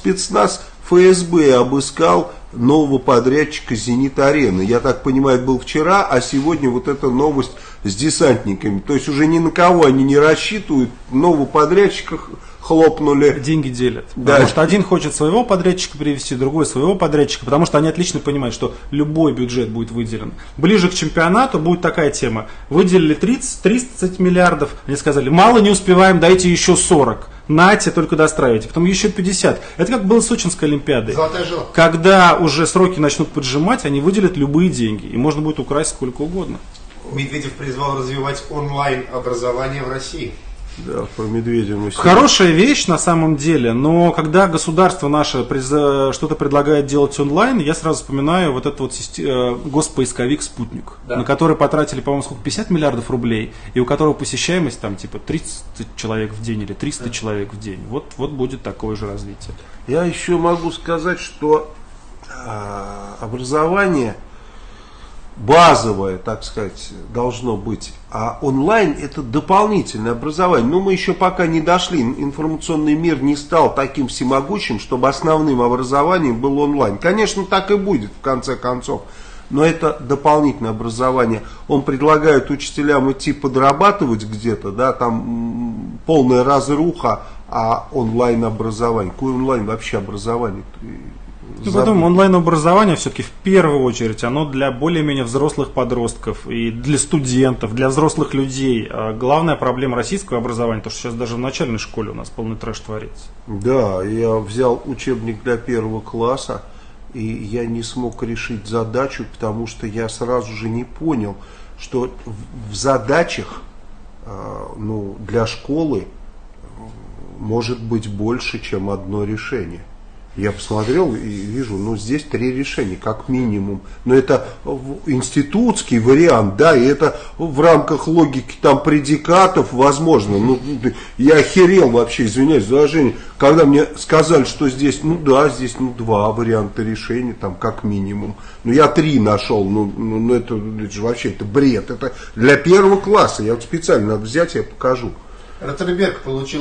спецназ ФСБ обыскал нового подрядчика «Зенит-арены». Я так понимаю, был вчера, а сегодня вот эта новость с десантниками. То есть уже ни на кого они не рассчитывают, нового подрядчика хлопнули. Деньги делят. Да. Потому что один хочет своего подрядчика привести, другой своего подрядчика, потому что они отлично понимают, что любой бюджет будет выделен. Ближе к чемпионату будет такая тема. Выделили 30, 30 миллиардов, они сказали, мало не успеваем, дайте еще 40. Нате, только достраивайте. Потом еще 50. Это как было с Сочинской Олимпиадой. Когда уже сроки начнут поджимать, они выделят любые деньги. И можно будет украсть сколько угодно. Медведев призвал развивать онлайн-образование в России. Да, про Медведя мы сегодня- Хорошая вещь на самом деле, но когда государство наше что-то предлагает делать онлайн, я сразу вспоминаю вот этот вот э, госпоисковик «Спутник», Да. на который потратили, по-моему, сколько, 50 миллиардов рублей, и у которого посещаемость там типа 30 человек в день или 300 человек в день. Вот, вот будет такое же развитие. Я еще могу сказать, что а, образование базовое, так сказать, должно быть, а онлайн это дополнительное образование. Но мы еще пока не дошли, информационный мир не стал таким всемогущим, чтобы основным образованием был онлайн. Конечно, так и будет в конце концов. Но это дополнительное образование. Он предлагает учителям идти подрабатывать где-то, да, там полная разруха, а онлайн образование. Какое онлайн вообще образование? Ну, потом онлайн-образование все-таки в первую очередь, оно для более-менее взрослых подростков и для студентов, для взрослых людей. А главная проблема российского образования, то, что сейчас даже в начальной школе у нас полный трэш творится. Да, я взял учебник для первого класса, и я не смог решить задачу, потому что я сразу же не понял, что в, задачах э, ну, для школы может быть больше, чем одно решение. Я посмотрел и вижу, ну здесь три решения, как минимум. Но это институтский вариант, да, и это в рамках логики там предикатов возможно. Ну, я охерел вообще, извиняюсь за выражение, когда мне сказали, что здесь, ну да, здесь ну два варианта решения, там как минимум. Ну я три нашел, ну, ну, ну, это, это же вообще это бред. Это для первого класса, я вот специально надо взять, я покажу. Ротерберг получил